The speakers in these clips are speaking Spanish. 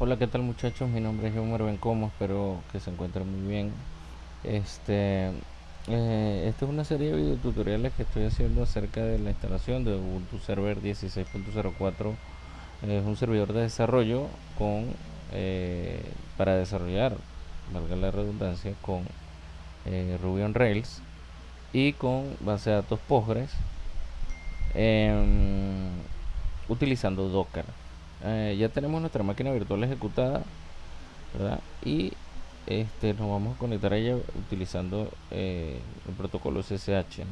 Hola, ¿qué tal muchachos? Mi nombre es Homer Bencomo, espero que se encuentren muy bien. Este, eh, esta es una serie de videotutoriales que estoy haciendo acerca de la instalación de Ubuntu Server 16.04. Es un servidor de desarrollo con eh, para desarrollar, valga la redundancia, con eh, Ruby on Rails y con base de datos Postgres em, utilizando Docker. Eh, ya tenemos nuestra máquina virtual ejecutada ¿verdad? y este, nos vamos a conectar a ella utilizando eh, el protocolo SSH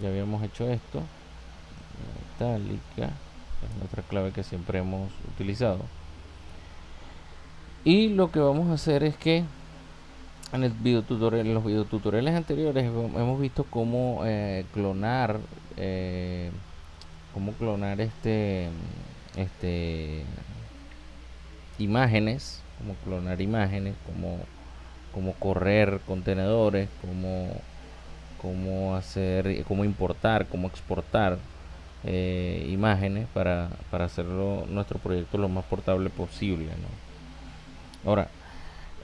ya habíamos hecho esto. Metálica es nuestra clave que siempre hemos utilizado. Y lo que vamos a hacer es que en el video tutorial, en los videotutoriales anteriores hemos visto cómo eh, clonar cómo clonar este este imágenes, como clonar imágenes, como, como correr contenedores, como, como hacer, como importar, como exportar eh, imágenes para, para hacerlo nuestro proyecto lo más portable posible. Ahora,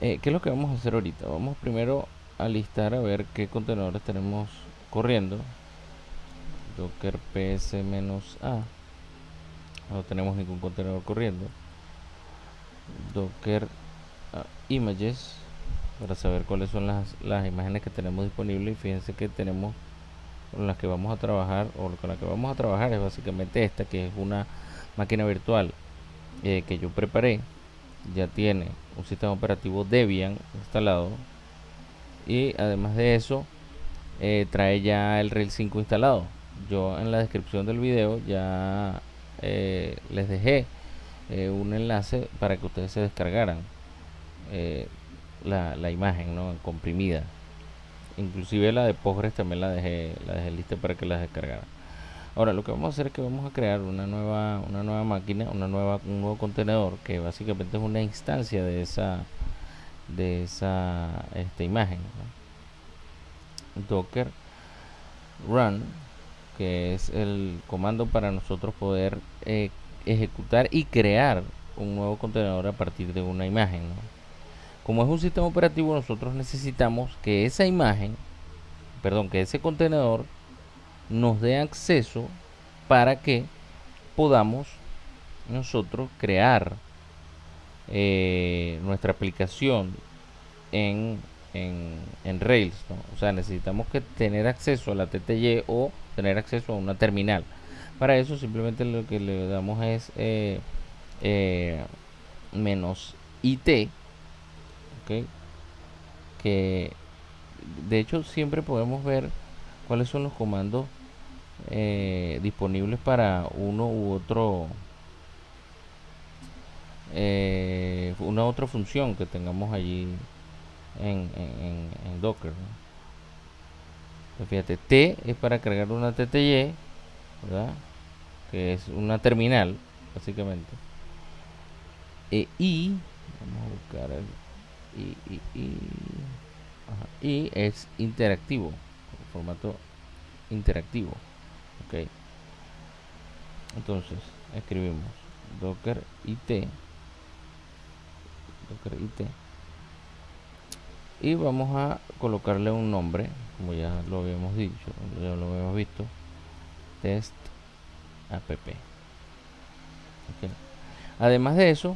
eh, ¿qué es lo que vamos a hacer ahorita? Vamos primero a listar a ver qué contenedores tenemos corriendo. Docker ps-a no tenemos ningún contenedor corriendo. Docker uh, images para saber cuáles son las, las imágenes que tenemos disponibles. Y fíjense que tenemos con las que vamos a trabajar o con la que vamos a trabajar es básicamente esta que es una máquina virtual eh, que yo preparé. Ya tiene un sistema operativo Debian instalado. Y además de eso eh, trae ya el Rail 5 instalado. Yo en la descripción del video ya eh, les dejé eh, un enlace para que ustedes se descargaran eh, la, imagen ¿no? comprimida. Inclusive la de Postgres también la dejé la dejé lista para que la descargaran. Ahora lo que vamos a hacer es que vamos a crear una nueva una nueva máquina una nueva un nuevo contenedor que básicamente es una instancia de esa de esa esta imagen docker run que es el comando para nosotros poder eh, ejecutar y crear un nuevo contenedor a partir de una imagen. Como es un sistema operativo, nosotros necesitamos que esa imagen, perdón, que ese contenedor nos dé acceso para que podamos nosotros crear eh, nuestra aplicación en, en, Rails. O sea, necesitamos que tener acceso a la TTY o tener acceso a una terminal. Para eso simplemente lo que le damos es eh, eh, menos IT, que de hecho siempre podemos ver cuáles son los comandos eh, disponibles para uno u otro una otra función que tengamos allí en, en, Docker fíjate, T es para cargar una TTY, ¿verdad? Que es una terminal, básicamente. E I, vamos a buscar el I, I, I, es interactivo, formato interactivo. Ok. Entonces, escribimos docker it docker it y vamos a colocarle un nombre como ya lo habíamos dicho ya lo habíamos visto test app. Además de eso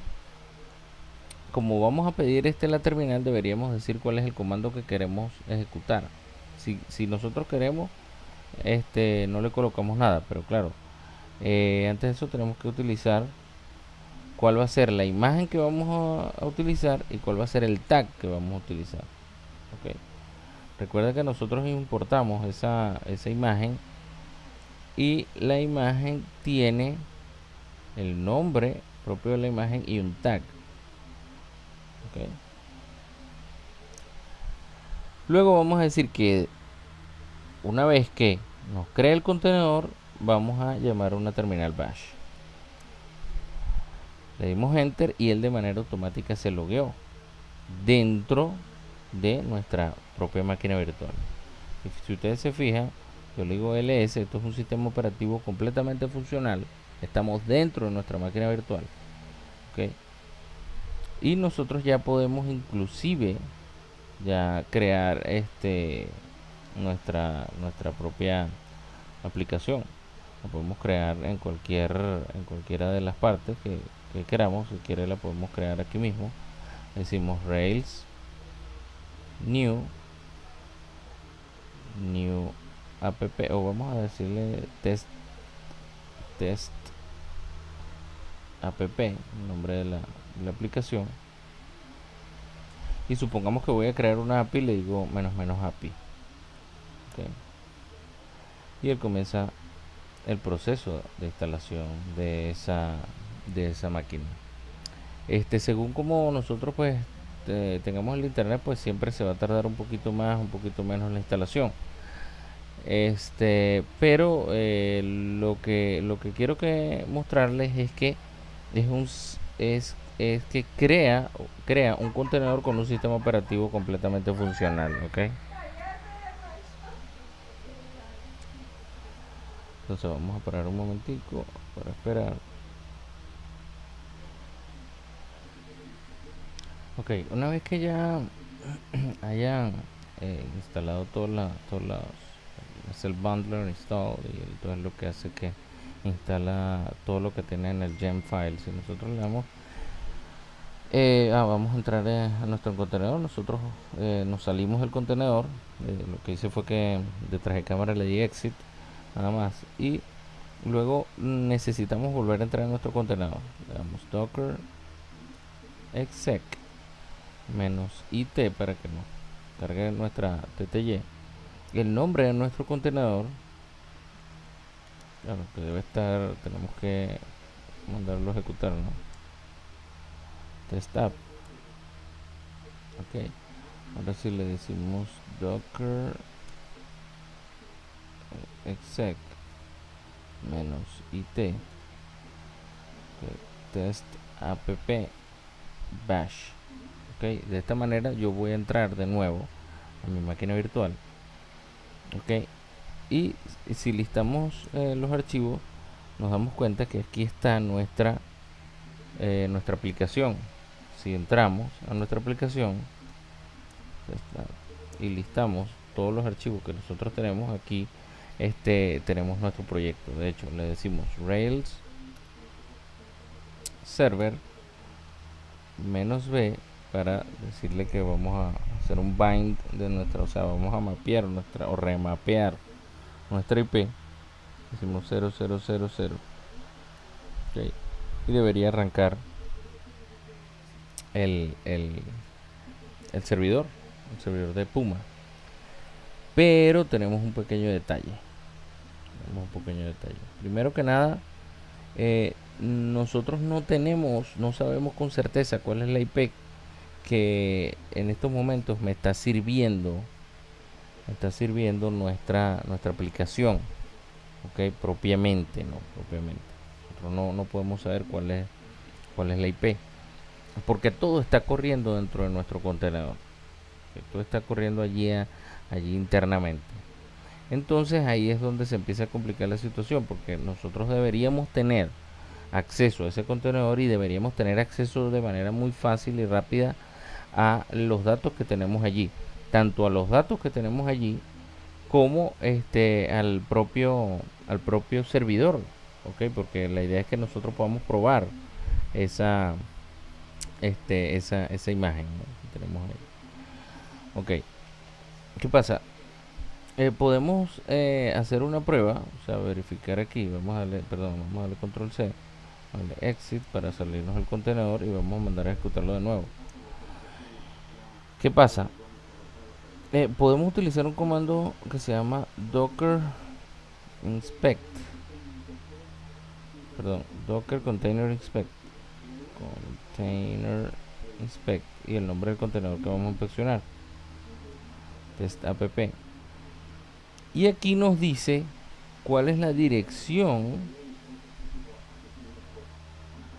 como vamos a pedir este en la terminal deberíamos decir cuál es el comando que queremos ejecutar. Si, si nosotros queremos este no le colocamos nada pero claro eh, antes de eso tenemos que utilizar cuál va a ser la imagen que vamos a, utilizar y cuál va a ser el tag que vamos a utilizar recuerda que nosotros importamos esa, imagen y la imagen tiene el nombre propio de la imagen y un tag luego vamos a decir que una vez que nos crea el contenedor vamos a llamar una terminal bash le dimos enter y él de manera automática se logueó dentro de nuestra propia máquina virtual. Si ustedes se fijan yo le digo ls esto es un sistema operativo completamente funcional. Estamos dentro de nuestra máquina virtual ok y nosotros ya podemos inclusive ya crear este nuestra nuestra propia aplicación. La podemos crear en cualquier en cualquiera de las partes que, que queramos si quiere la podemos crear aquí mismo. Decimos rails new new app o vamos a decirle test test app el nombre de la, aplicación. Y supongamos que voy a crear una API le digo menos menos API y él comienza el proceso de instalación de esa de esa máquina. Este según como nosotros pues tengamos el internet pues siempre se va a tardar un poquito más un poquito menos la instalación. Este pero eh, lo que lo que quiero que mostrarles es que es un es, es que crea crea un contenedor con un sistema operativo completamente funcional ok entonces vamos a parar un momentico para esperar ok una vez que ya hayan eh, instalado todas las es el bundler install y todo es lo que hace que instala todo lo que tiene en el gem file. Si nosotros le damos eh, ah, vamos a entrar eh, a nuestro contenedor. Nosotros nos salimos del contenedor lo que hice fue que detrás de cámara le di exit nada más y luego necesitamos volver a entrar en nuestro contenedor. Le damos docker exec menos it para que nos cargue nuestra tty el nombre de nuestro contenedor. Claro que debe estar tenemos que mandarlo a ejecutar no test app. Ok. Ahora si le decimos docker exec menos it test app bash ok de esta manera yo voy a entrar de nuevo a mi máquina virtual. Ok y si listamos eh, los archivos nos damos cuenta que aquí está nuestra eh, nuestra aplicación. Si entramos a nuestra aplicación y listamos todos los archivos que nosotros tenemos aquí este tenemos nuestro proyecto. De hecho le decimos rails server menos b para decirle que vamos a hacer un bind de nuestra o sea vamos a mapear nuestra o remapear nuestra IP decimos 0000 okay. y debería arrancar el, el, el servidor el servidor de Puma. Pero tenemos un pequeño detalle. Tenemos un pequeño detalle. Primero que nada eh, nosotros no tenemos no sabemos con certeza cuál es la IP que en estos momentos me está sirviendo está sirviendo nuestra nuestra aplicación ok propiamente no propiamente. Nosotros no, no podemos saber cuál es cuál es la IP porque todo está corriendo dentro de nuestro contenedor todo está corriendo allí allí internamente. Entonces ahí es donde se empieza a complicar la situación porque nosotros deberíamos tener acceso a ese contenedor y deberíamos tener acceso de manera muy fácil y rápida a los datos que tenemos allí tanto a los datos que tenemos allí como este al propio al propio servidor ok porque la idea es que nosotros podamos probar esa este esa, esa imagen que tenemos ahí. Ok. Qué pasa eh, podemos eh, hacer una prueba o sea verificar aquí vamos a darle perdón vamos a darle control c darle exit para salirnos del contenedor y vamos a mandar a ejecutarlo de nuevo qué pasa eh, podemos utilizar un comando que se llama docker inspect. Perdón docker container inspect. Container inspect. Y el nombre del contenedor que vamos a inspeccionar. Test app y aquí nos dice cuál es la dirección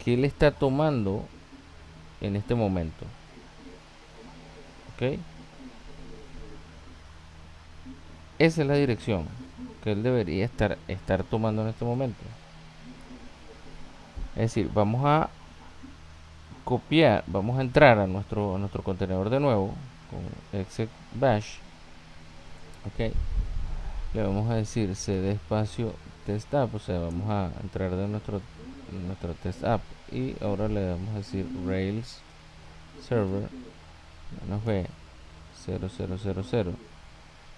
que él está tomando en este momento esa es la dirección que él debería estar, estar tomando en este momento. Es decir, vamos a copiar, vamos a entrar a nuestro, nuestro contenedor de nuevo con exec bash. Ok, le vamos a decir cd espacio test app, o sea, vamos a entrar de nuestro, nuestro test app y ahora le vamos a decir rails server menos b 0000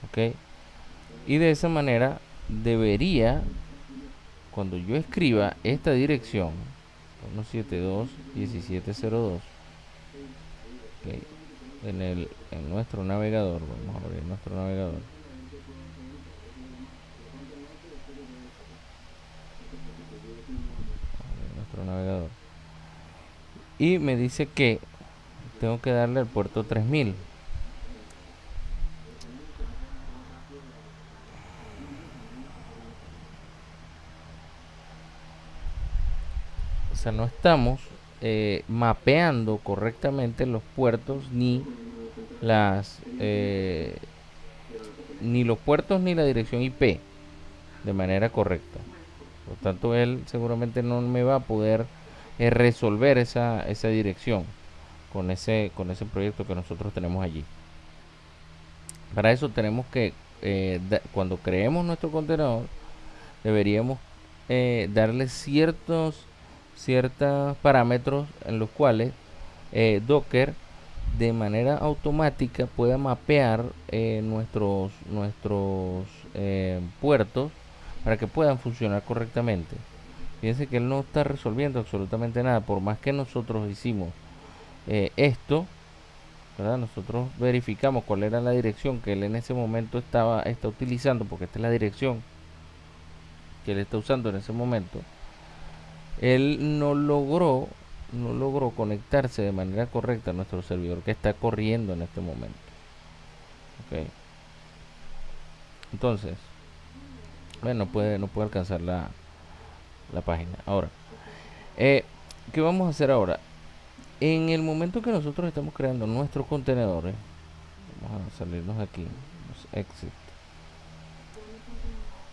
ok. Y de esa manera debería cuando yo escriba esta dirección 172.1702 okay, en, el, en nuestro navegador vamos a abrir nuestro navegador. Nuestro navegador. Y me dice que tengo que darle al puerto 3000 sea, no estamos eh, mapeando correctamente los puertos ni las eh, ni los puertos ni la dirección IP de manera correcta. Por tanto, él seguramente no me va a poder eh, resolver esa, esa dirección con ese, con ese proyecto que nosotros tenemos allí. Para eso tenemos que, cuando creemos nuestro contenedor, deberíamos darle ciertos ciertos parámetros en los cuales eh, Docker de manera automática pueda mapear eh, nuestros nuestros eh, puertos para que puedan funcionar correctamente. Fíjense que él no está resolviendo absolutamente nada, por más que nosotros hicimos esto, nosotros verificamos cuál era la dirección que él en ese momento estaba está utilizando, porque esta es la dirección que él está usando en ese momento. Él no logró no logró conectarse de manera correcta a nuestro servidor que está corriendo en este momento. Entonces bueno puede no puede alcanzar la, la página. Ahora eh, qué vamos a hacer ahora en el momento que nosotros estamos creando nuestros contenedores vamos a salirnos de aquí exit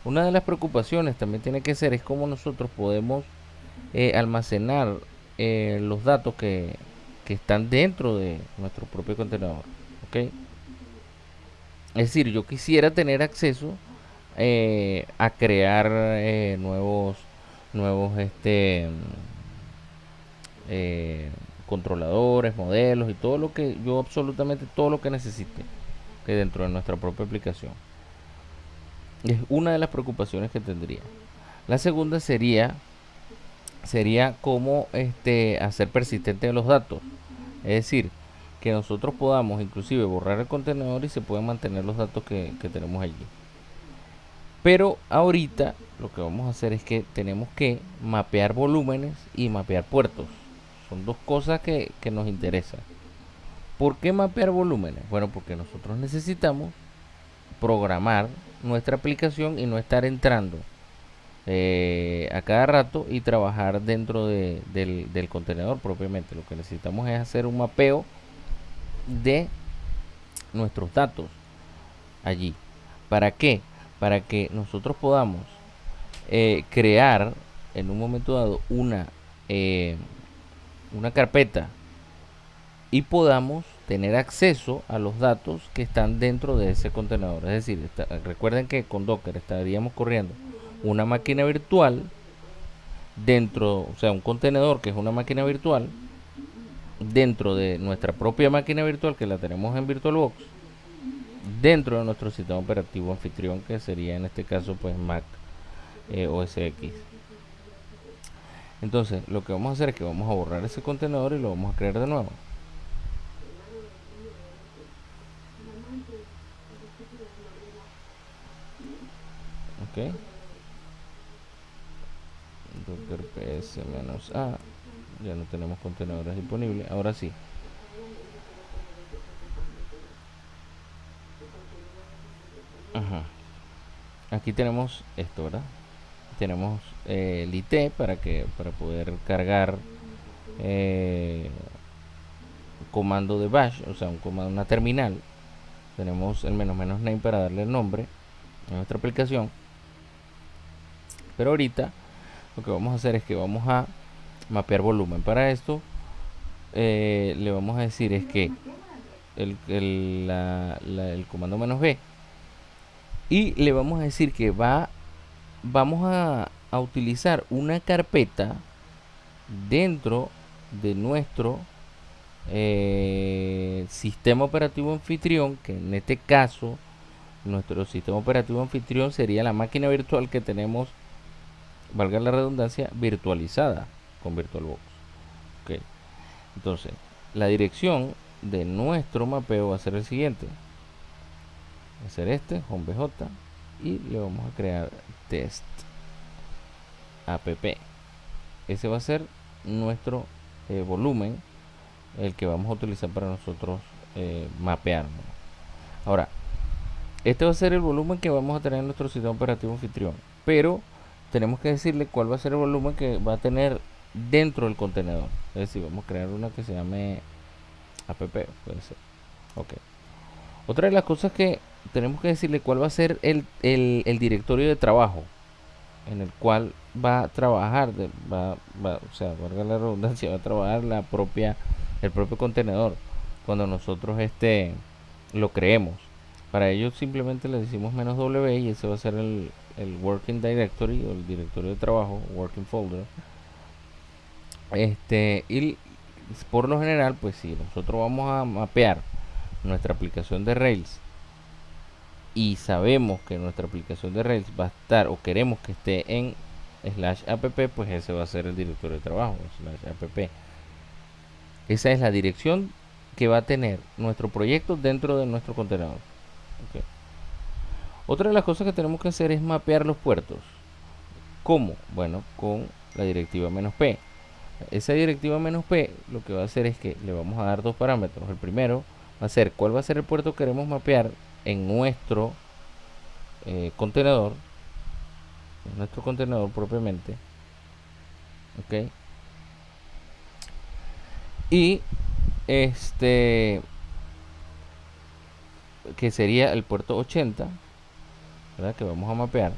una de las preocupaciones también tiene que ser es cómo nosotros podemos eh, almacenar eh, los datos que, que, están dentro de nuestro propio contenedor. ¿ok? Es decir, yo quisiera tener acceso eh, a crear nuevos, nuevos este, controladores, modelos y todo lo que yo absolutamente todo lo que necesite que dentro de nuestra propia aplicación. Es una de las preocupaciones que tendría. La segunda sería sería cómo este, hacer persistente los datos. Es decir, que nosotros podamos inclusive borrar el contenedor y se pueden mantener los datos que, tenemos allí. Pero ahorita lo que vamos a hacer es que tenemos que mapear volúmenes y mapear puertos. Son dos cosas que, que nos interesan. ¿Por qué mapear volúmenes? Bueno, porque nosotros necesitamos programar nuestra aplicación y no estar entrando eh, a cada rato y trabajar dentro del, del, contenedor propiamente. Lo que necesitamos es hacer un mapeo de nuestros datos allí. ¿Para qué? Para que nosotros podamos eh, crear en un momento dado una, eh, una carpeta y podamos tener acceso a los datos que están dentro de ese contenedor. Es decir, recuerden que con Docker estaríamos corriendo una máquina virtual dentro, o sea, un contenedor que es una máquina virtual dentro de nuestra propia máquina virtual que la tenemos en VirtualBox dentro de nuestro sistema operativo anfitrión que sería en este caso pues Mac eh, OS X entonces lo que vamos a hacer es que vamos a borrar ese contenedor y lo vamos a crear de nuevo. Ok. Docker ps menos a. Ya no tenemos contenedores disponibles. Ahora sí. Aquí tenemos esto verdad tenemos eh, el IT para que para poder cargar eh, comando de bash o sea un comando una terminal. Tenemos el menos menos name para darle el nombre a nuestra aplicación. Pero ahorita lo que vamos a hacer es que vamos a mapear volumen para esto. Eh, le vamos a decir es que el, el comando menos b. Y le vamos a decir que va vamos a, utilizar una carpeta dentro de nuestro eh, sistema operativo anfitrión, que en este caso nuestro sistema operativo anfitrión sería la máquina virtual que tenemos, valga la redundancia, virtualizada con VirtualBox. Okay. Entonces, la dirección de nuestro mapeo va a ser el siguiente. Va a ser este, HomeBJ, y le vamos a crear test app. Ese va a ser nuestro eh, volumen el que vamos a utilizar para nosotros eh, mapearnos. Ahora, este va a ser el volumen que vamos a tener en nuestro sistema operativo anfitrión, pero tenemos que decirle cuál va a ser el volumen que va a tener dentro del contenedor. Es decir, vamos a crear una que se llame app, puede ser. Ok. Otra de las cosas que tenemos que decirle cuál va a ser el, el directorio de trabajo en el cual va a trabajar, va, o sea, valga la redundancia, va a trabajar la propia, el propio contenedor cuando nosotros este lo creemos. Para ello simplemente le decimos menos W y ese va a ser el, el working directory o el directorio de trabajo, working folder. Este, y por lo general, pues si nosotros vamos a mapear nuestra aplicación de Rails y sabemos que nuestra aplicación de Rails va a estar o queremos que esté en slash app, pues ese va a ser el directorio de trabajo, slash app. Esa es la dirección que va a tener nuestro proyecto dentro de nuestro contenedor. Otra de las cosas que tenemos que hacer es mapear los puertos. ¿Cómo? Bueno, con la directiva "-p". Esa directiva "-p lo que va a hacer es que le vamos a dar dos parámetros. El primero va a ser cuál va a ser el puerto que queremos mapear en nuestro eh, contenedor en nuestro contenedor propiamente ok y este que sería el puerto 80 ¿verdad? que vamos a mapear.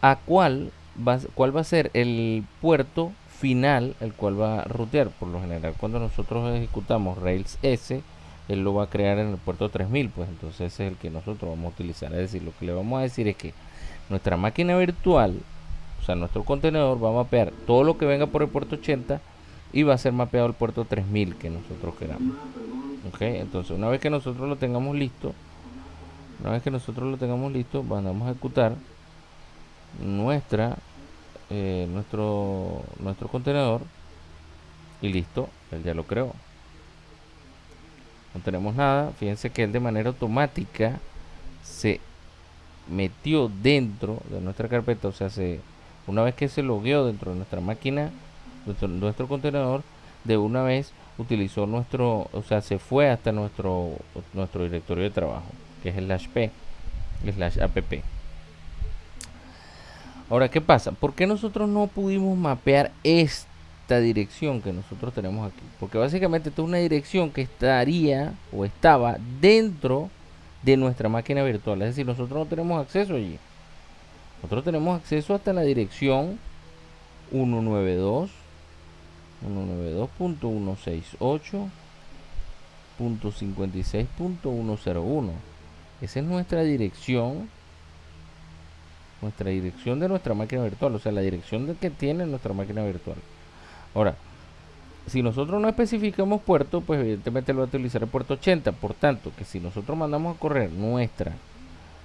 A cuál va, cuál va a ser el puerto final el cual va a rutear por lo general cuando nosotros ejecutamos Rails S él lo va a crear en el puerto 3000 pues entonces ese es el que nosotros vamos a utilizar. Es decir lo que le vamos a decir es que nuestra máquina virtual o sea nuestro contenedor va a mapear todo lo que venga por el puerto 80 y va a ser mapeado el puerto 3000 que nosotros queramos. Ok entonces una vez que nosotros lo tengamos listo una vez que nosotros lo tengamos listo vamos a ejecutar nuestra eh, nuestro nuestro contenedor y listo él ya lo creó no tenemos nada. Fíjense que él de manera automática se metió dentro de nuestra carpeta o sea se una vez que se logueó dentro de nuestra máquina nuestro, contenedor de una vez utilizó nuestro o sea se fue hasta nuestro nuestro directorio de trabajo que es el slash p slash app ahora qué pasa por qué nosotros no pudimos mapear este esta dirección que nosotros tenemos aquí. Porque básicamente esta es una dirección que estaría o estaba dentro de nuestra máquina virtual. Es decir, nosotros no tenemos acceso allí. Nosotros tenemos acceso hasta la dirección 192 192.168.56.101. Esa es nuestra dirección nuestra dirección de nuestra máquina virtual, o sea, la dirección que tiene nuestra máquina virtual. Ahora, si nosotros no especificamos puerto, pues evidentemente lo va a utilizar el puerto 80. Por tanto, que si nosotros mandamos a correr nuestra,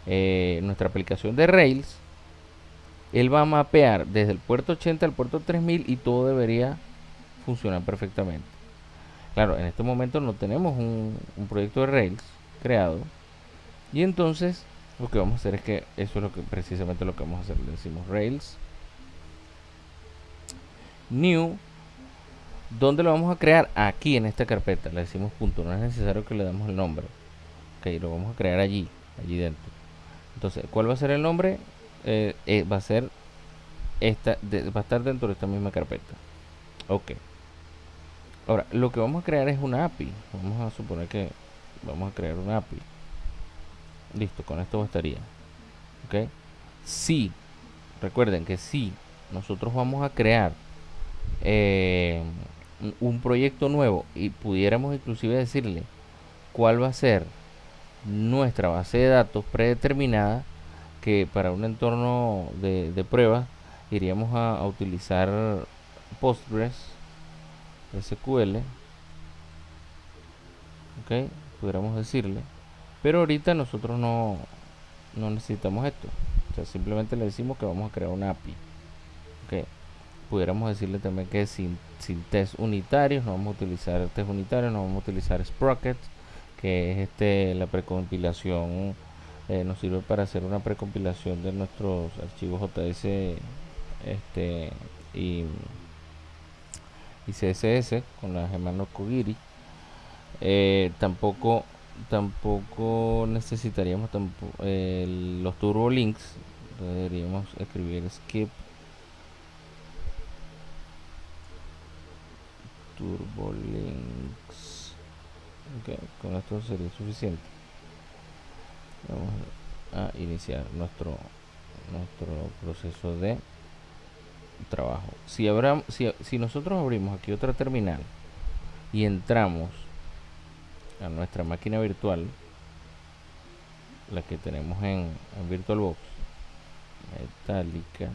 eh, nuestra aplicación de Rails, él va a mapear desde el puerto 80 al puerto 3000 y todo debería funcionar perfectamente. Claro, en este momento no tenemos un, un proyecto de Rails creado. Y entonces lo que vamos a hacer es que eso es lo que precisamente lo que vamos a hacer. Le decimos Rails new ¿Dónde lo vamos a crear? Aquí en esta carpeta. Le decimos punto. No es necesario que le demos el nombre. Ok, lo vamos a crear allí. Allí dentro. Entonces, ¿cuál va a ser el nombre? Eh, eh, va a ser esta. va a estar dentro de esta misma carpeta. Ok. Ahora, lo que vamos a crear es una API. Vamos a suponer que vamos a crear una API. Listo, con esto bastaría. Ok. Si, recuerden que si nosotros vamos a crear eh, un proyecto nuevo y pudiéramos inclusive decirle cuál va a ser nuestra base de datos predeterminada que para un entorno de, de prueba iríamos a, utilizar Postgres SQL ok pudiéramos decirle. Pero ahorita nosotros no, no necesitamos esto. O sea simplemente le decimos que vamos a crear una API ok pudiéramos decirle también que sin, sin test unitarios no vamos a utilizar test unitarios no vamos a utilizar sprockets que es este la precompilación eh, nos sirve para hacer una precompilación de nuestros archivos JS este y, y CSS con la Gemano Kogiri. Eh, tampoco tampoco necesitaríamos tampoco, los turbo links deberíamos escribir skip turbo links con esto sería suficiente. Vamos a iniciar nuestro nuestro proceso de trabajo. Si, habrá, si, si nosotros abrimos aquí otra terminal y entramos a nuestra máquina virtual la que tenemos en, en VirtualBox metálica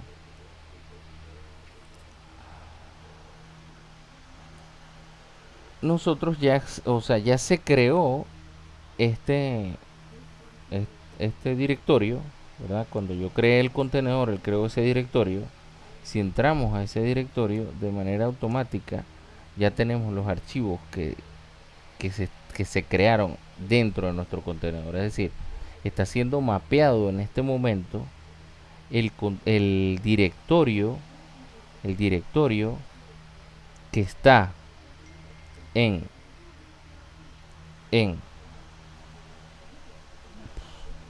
nosotros ya o sea ya se creó este este directorio ¿verdad? cuando yo creé el contenedor él creó ese directorio si entramos a ese directorio de manera automática ya tenemos los archivos que, que, se, que se crearon dentro de nuestro contenedor es decir está siendo mapeado en este momento el, el directorio el directorio que está en en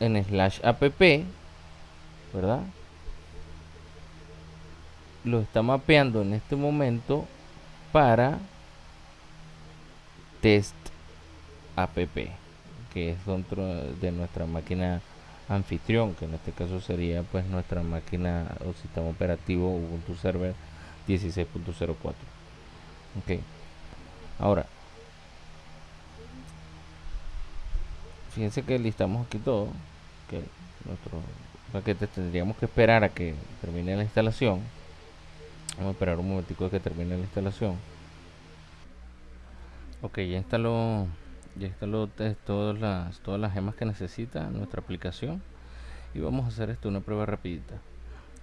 en slash app verdad lo está mapeando en este momento para test app que es dentro de nuestra máquina anfitrión que en este caso sería pues nuestra máquina o sistema operativo Ubuntu Server 16.04 ok ahora fíjense que listamos aquí todo que nuestro paquete tendríamos que esperar a que termine la instalación. Vamos a esperar un momentico a que termine la instalación. Ok ya instaló ya instaló todas las todas las gemas que necesita nuestra aplicación. Y vamos a hacer esto una prueba rapidita.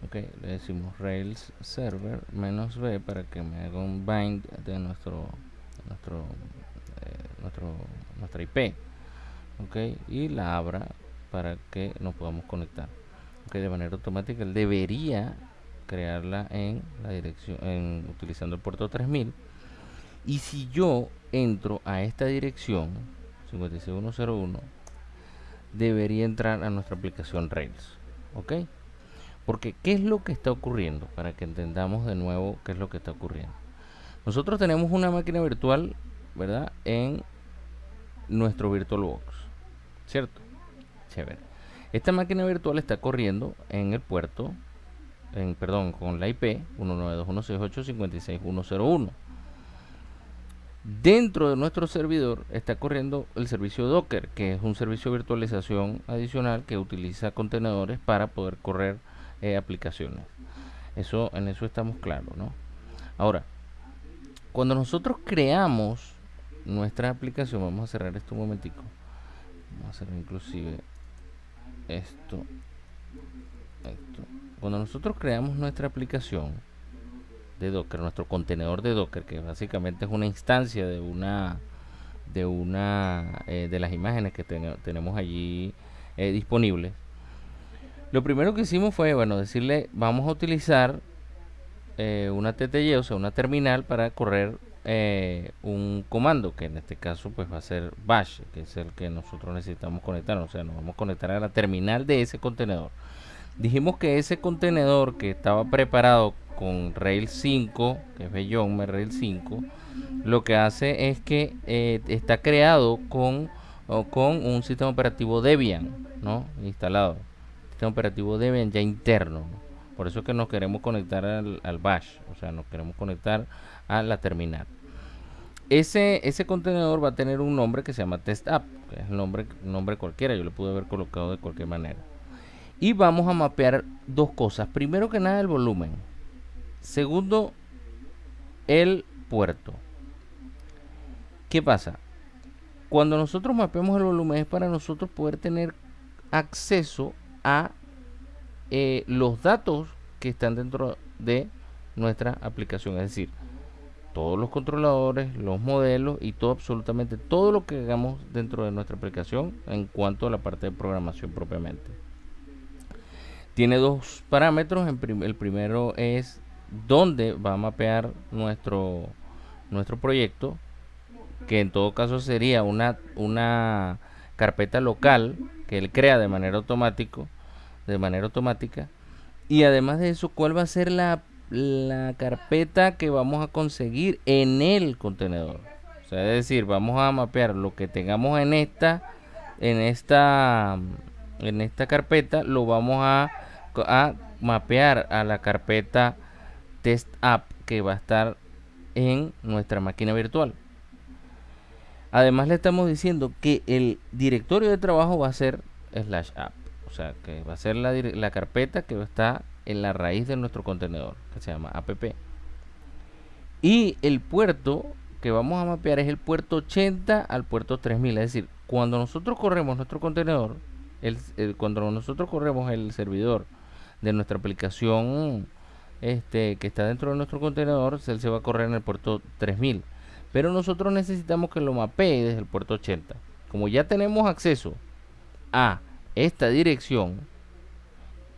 Ok le decimos rails server menos b para que me haga un bind de nuestro nuestro eh, nuestro nuestra ip ok y la abra para que nos podamos conectar ok de manera automática él debería crearla en la dirección en utilizando el puerto 3000 y si yo entro a esta dirección 56101 debería entrar a nuestra aplicación Rails ok porque qué es lo que está ocurriendo para que entendamos de nuevo qué es lo que está ocurriendo nosotros tenemos una máquina virtual verdad en nuestro VirtualBox ¿cierto? Chévere. Esta máquina virtual está corriendo en el puerto, en, perdón, con la IP 192.168.56.101. Dentro de nuestro servidor está corriendo el servicio Docker, que es un servicio de virtualización adicional que utiliza contenedores para poder correr eh, aplicaciones. Eso, en eso estamos claros, ¿no? Ahora, cuando nosotros creamos nuestra aplicación, vamos a cerrar esto un momentico. Vamos a hacer inclusive esto, cuando nosotros creamos nuestra aplicación de docker nuestro contenedor de docker que básicamente es una instancia de una de una eh, de las imágenes que tenemos allí eh, disponibles lo primero que hicimos fue bueno decirle vamos a utilizar eh, una TTY o sea una terminal para correr eh, un comando que en este caso pues va a ser bash que es el que nosotros necesitamos conectar. O sea nos vamos a conectar a la terminal de ese contenedor. Dijimos que ese contenedor que estaba preparado con Rails 5 que es Bellon Rails 5 lo que hace es que eh, está creado con con un sistema operativo Debian no instalado. Sistema operativo Debian ya interno Por eso es que nos queremos conectar al, bash, o sea, nos queremos conectar a la terminal. Ese, ese contenedor va a tener un nombre que se llama test app, que es el nombre, nombre cualquiera, yo lo pude haber colocado de cualquier manera. Y vamos a mapear dos cosas. Primero que nada el volumen. Segundo, el puerto. ¿Qué pasa? Cuando nosotros mapeamos el volumen es para nosotros poder tener acceso a eh, los datos que están dentro de nuestra aplicación. Es decir, todos los controladores, los modelos y todo, absolutamente todo lo que hagamos dentro de nuestra aplicación en cuanto a la parte de programación propiamente. Tiene dos parámetros. el primero es dónde va a mapear nuestro, nuestro proyecto, que en todo caso sería una, una carpeta local que él crea de manera automático, de manera automática. Y además de eso, ¿cuál va a ser la, la carpeta que vamos a conseguir en el contenedor? O sea, es decir, vamos a mapear lo que tengamos en esta en esta en esta carpeta lo vamos a, a mapear a la carpeta test app que va a estar en nuestra máquina virtual. Además le estamos diciendo que el directorio de trabajo va a ser slash app. O sea, que va a ser la, la carpeta que está en la raíz de nuestro contenedor, que se llama app. Y el puerto que vamos a mapear es el puerto 80 al puerto 3000. Es decir, cuando nosotros corremos nuestro contenedor, el, cuando nosotros corremos el servidor de nuestra aplicación este, que está dentro de nuestro contenedor, él se va a correr en el puerto 3000. Pero nosotros necesitamos que lo mapee desde el puerto 80. Como ya tenemos acceso a esta dirección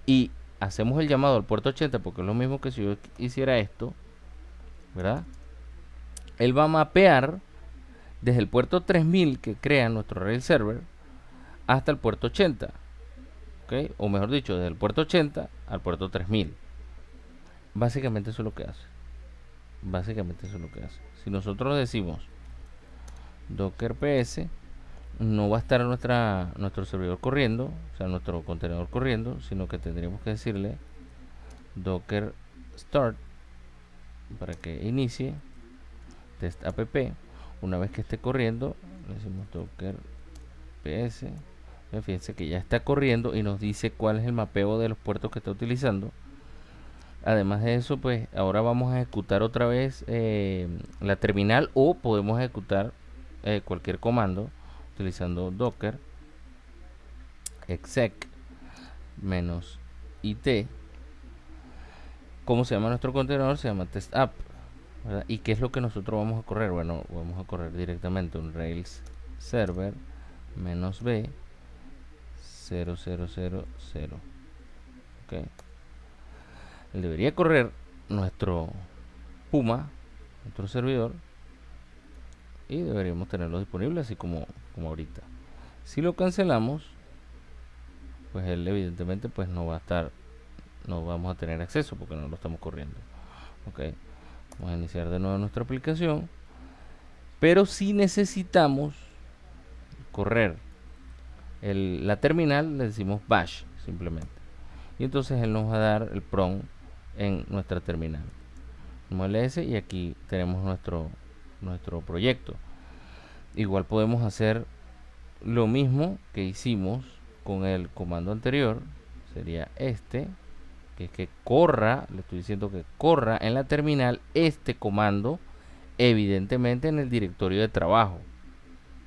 y hacemos el llamado al puerto 80 porque es lo mismo que si yo hiciera esto, ¿verdad? Él va a mapear desde el puerto 3000 que crea nuestro rail server hasta el puerto 80. ¿Ok? O mejor dicho, desde el puerto 80 al puerto 3000. Básicamente eso es lo que hace. Básicamente eso es lo que hace. Si nosotros decimos docker ps, no va a estar nuestra, nuestro servidor corriendo, o sea, nuestro contenedor corriendo, sino que tendríamos que decirle docker start para que inicie test app. Una vez que esté corriendo, le decimos docker ps. Fíjense que ya está corriendo y nos dice cuál es el mapeo de los puertos que está utilizando Además de eso, pues ahora vamos a ejecutar otra vez eh, la terminal o podemos ejecutar eh, cualquier comando utilizando docker exec it. ¿Cómo se llama nuestro contenedor? Se llama test app. ¿Y qué es lo que nosotros vamos a correr? Bueno, vamos a correr directamente un Rails server b 0000. Okay debería correr nuestro Puma, nuestro servidor, y deberíamos tenerlo disponible así como, como ahorita. Si lo cancelamos, pues él evidentemente pues no va a estar, no vamos a tener acceso porque no lo estamos corriendo. Ok, vamos a iniciar de nuevo nuestra aplicación, pero si necesitamos correr la terminal, le decimos bash simplemente. Y entonces él nos va a dar el prompt en nuestra terminal MLS y aquí tenemos nuestro nuestro proyecto igual podemos hacer lo mismo que hicimos con el comando anterior sería este que es que corra le estoy diciendo que corra en la terminal este comando evidentemente en el directorio de trabajo.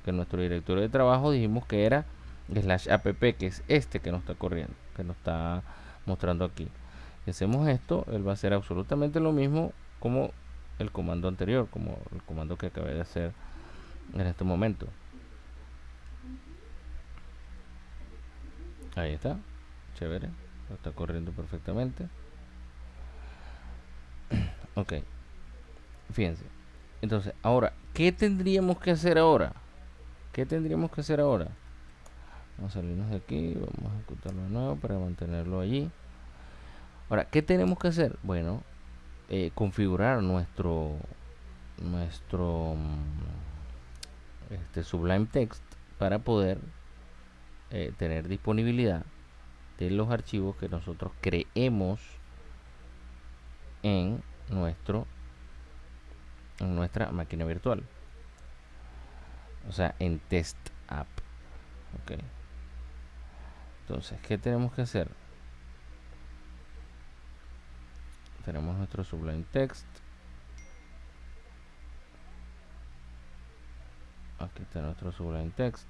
Que nuestro directorio de trabajo dijimos que era slash app que es este que nos está corriendo que nos está mostrando aquí. Hacemos esto, él va a hacer absolutamente lo mismo como el comando anterior, como el comando que acabé de hacer en este momento. Ahí está, chévere, está corriendo perfectamente. ok, fíjense. Entonces, ahora, ¿qué tendríamos que hacer ahora? ¿Qué tendríamos que hacer ahora? Vamos a salirnos de aquí, vamos a ejecutarlo de nuevo para mantenerlo allí. Ahora, ¿qué tenemos que hacer? Bueno, eh, configurar nuestro nuestro mm, este Sublime Text para poder eh, tener disponibilidad de los archivos que nosotros creemos en nuestro en nuestra máquina virtual. O sea en test app. Ok. Entonces qué tenemos que hacer tenemos nuestro sublime text aquí está nuestro sublime text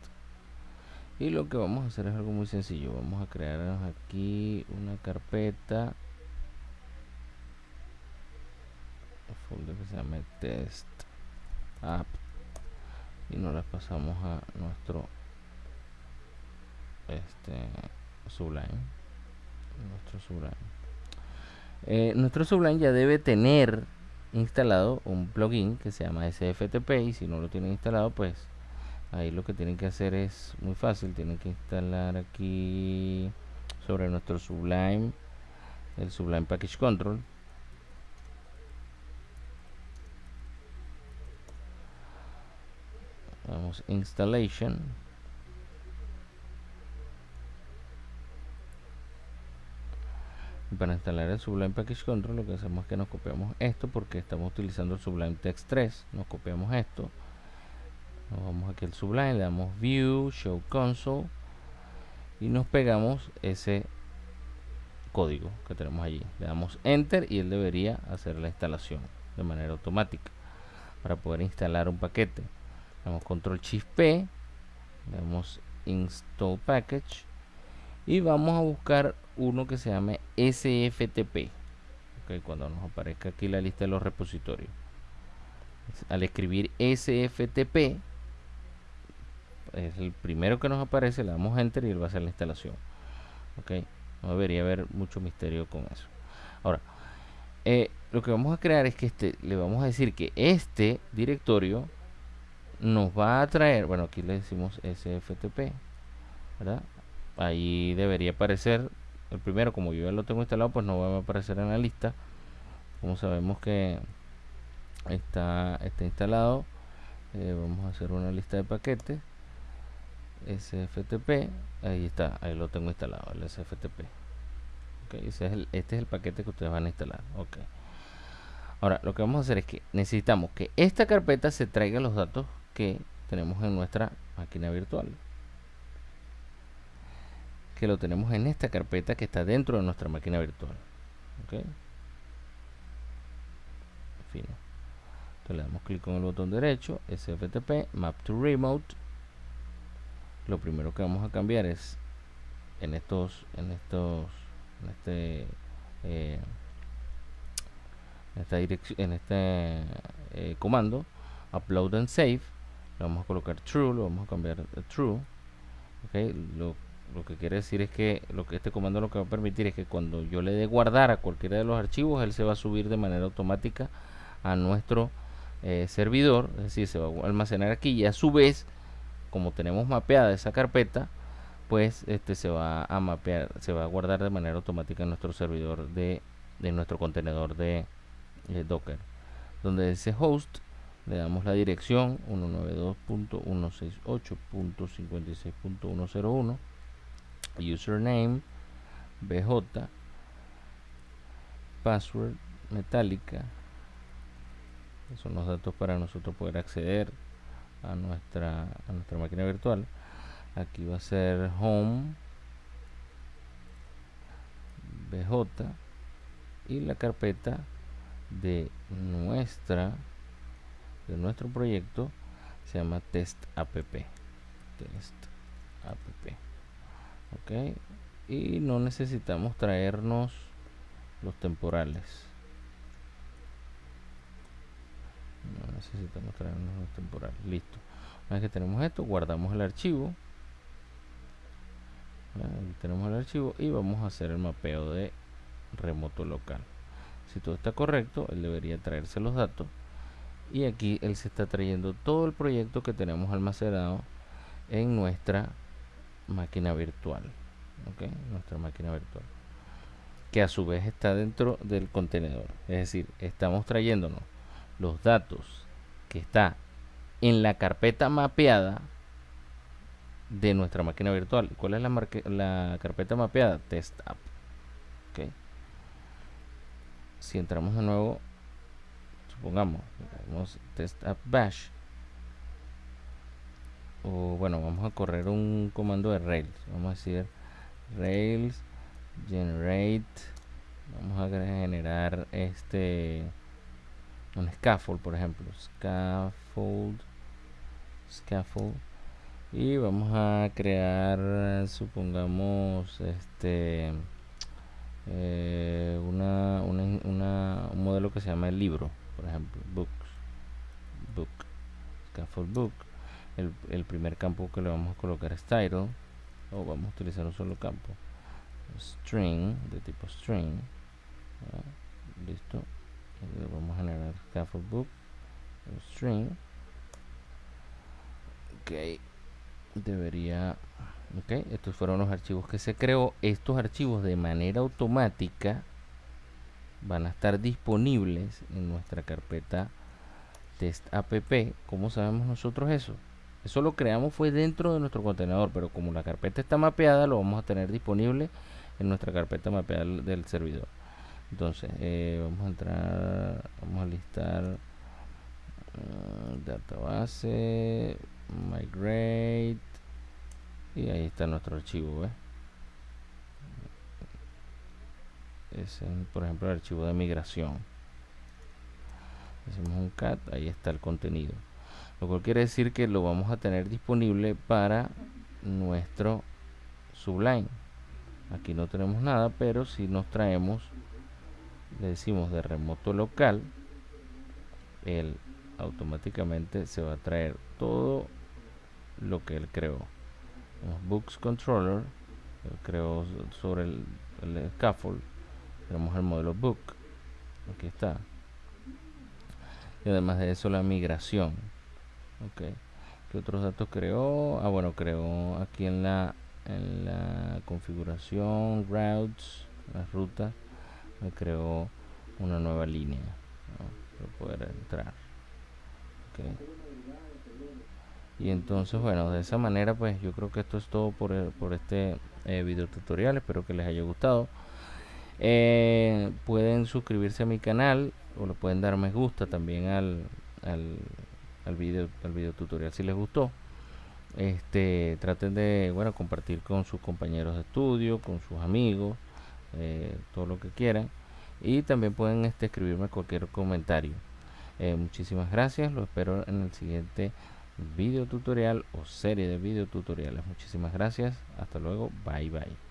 y lo que vamos a hacer es algo muy sencillo. Vamos a crear aquí una carpeta. Folder que se llama test app. Y nos la pasamos a nuestro este sublime. Nuestro sublime. Eh, nuestro sublime ya debe tener instalado un plugin que se llama sftp y si no lo tienen instalado pues ahí lo que tienen que hacer es muy fácil. Tienen que instalar aquí sobre nuestro sublime el sublime package control. Vamos installation para instalar el Sublime Package Control lo que hacemos es que nos copiamos esto porque estamos utilizando el Sublime Text 3 nos copiamos esto. Nos vamos aquí al Sublime le damos View, Show Console y nos pegamos ese código que tenemos allí. Le damos Enter y él debería hacer la instalación de manera automática para poder instalar un paquete. Le damos Control Shift P le damos Install Package y vamos a buscar uno que se llame SFTP okay, cuando nos aparezca aquí la lista de los repositorios. Al escribir SFTP es el primero que nos aparece le damos enter y él va a hacer la instalación. Ok no debería haber mucho misterio con eso. Ahora eh, lo que vamos a crear es que este le vamos a decir que este directorio nos va a traer bueno aquí le decimos sftp ahí debería aparecer el primero como yo ya lo tengo instalado pues no va a aparecer en la lista. Como sabemos que está, está instalado eh, vamos a hacer una lista de paquetes. Sftp ahí está ahí lo tengo instalado el sftp okay, ese es el, este es el paquete que ustedes van a instalar ok. Ahora lo que vamos a hacer es que necesitamos que esta carpeta se traiga los datos que tenemos en nuestra máquina virtual que lo tenemos en esta carpeta que está dentro de nuestra máquina virtual. ¿ok? Fino. Entonces le damos clic con el botón derecho, SFTP, Map to Remote. Lo primero que vamos a cambiar es en estos, en estos, en este, eh, esta dirección, en este eh, comando, upload and save. Le vamos a colocar true, lo vamos a cambiar a true. Okay, lo lo que quiere decir es que lo que este comando lo que va a permitir es que cuando yo le dé guardar a cualquiera de los archivos él se va a subir de manera automática a nuestro eh, servidor es decir se va a almacenar aquí y a su vez como tenemos mapeada esa carpeta pues este se va a mapear se va a guardar de manera automática en nuestro servidor de, de nuestro contenedor de eh, docker donde dice host le damos la dirección 192.168.56.101 username bj password metálica. Son los datos para nosotros poder acceder a nuestra a nuestra máquina virtual. Aquí va a ser home bj y la carpeta de nuestra de nuestro proyecto se llama test app. Test app ok. Y no necesitamos traernos los temporales. No necesitamos traernos los temporales. Listo. Una vez que tenemos esto guardamos el archivo. Tenemos el archivo y vamos a hacer el mapeo de remoto local. Si todo está correcto él debería traerse los datos. Y aquí él se está trayendo todo el proyecto que tenemos almacenado en nuestra máquina virtual ok nuestra máquina virtual que a su vez está dentro del contenedor. Es decir estamos trayéndonos los datos que está en la carpeta mapeada de nuestra máquina virtual. ¿cuál es la, la carpeta mapeada? test app ok si entramos de nuevo supongamos test app bash o bueno vamos a correr un comando de rails. Vamos a decir rails generate vamos a generar este un scaffold por ejemplo. Scaffold scaffold. Y vamos a crear supongamos este eh, una, una, un modelo que se llama el libro por ejemplo. Books book scaffold book el, primer campo que le vamos a colocar es title o vamos a utilizar un solo campo. String de tipo string listo. Vamos a generar scaffold book string. Ok debería ok estos fueron los archivos que se creó. Estos archivos de manera automática van a estar disponibles en nuestra carpeta test app. ¿cómo sabemos nosotros eso? Eso lo creamos fue dentro de nuestro contenedor pero como la carpeta está mapeada lo vamos a tener disponible en nuestra carpeta mapeada del servidor. Entonces eh, vamos a entrar vamos a listar uh, database migrate y ahí está nuestro archivo es por ejemplo el archivo de migración. Hacemos un cat ahí está el contenido lo cual quiere decir que lo vamos a tener disponible para nuestro sublime. Aquí no tenemos nada pero si nos traemos le decimos de remoto local él automáticamente se va a traer todo lo que él creó. Books controller creó sobre el, scaffold. Tenemos el modelo book. Aquí está. Y además de eso la migración ok. ¿qué otros datos creó? ah bueno creó aquí en la en la configuración routes las rutas me creó una nueva línea para poder entrar. Okay y entonces bueno de esa manera pues yo creo que esto es todo por, por este eh, video tutorial. Espero que les haya gustado. Eh, pueden suscribirse a mi canal o le pueden dar me gusta también al, al, al video al video tutorial si les gustó. Este traten de bueno compartir con sus compañeros de estudio con sus amigos eh, todo lo que quieran. Y también pueden este, escribirme cualquier comentario. Muchísimas gracias lo espero en el siguiente video tutorial o serie de video tutoriales muchísimas gracias hasta luego bye bye